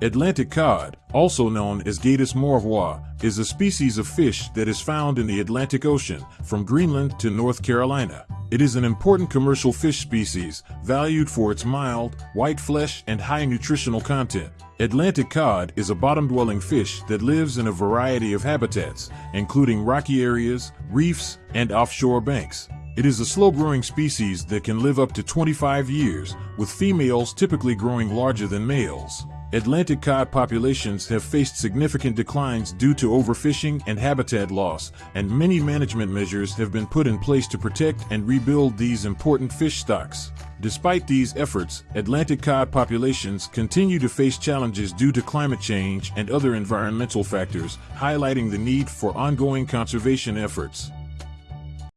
Atlantic cod, also known as Gadus morhua, is a species of fish that is found in the Atlantic Ocean, from Greenland to North Carolina. It is an important commercial fish species, valued for its mild, white flesh and high nutritional content. Atlantic cod is a bottom-dwelling fish that lives in a variety of habitats, including rocky areas, reefs, and offshore banks. It is a slow-growing species that can live up to 25 years, with females typically growing larger than males. Atlantic cod populations have faced significant declines due to overfishing and habitat loss, and many management measures have been put in place to protect and rebuild these important fish stocks. Despite these efforts, Atlantic cod populations continue to face challenges due to climate change and other environmental factors, highlighting the need for ongoing conservation efforts.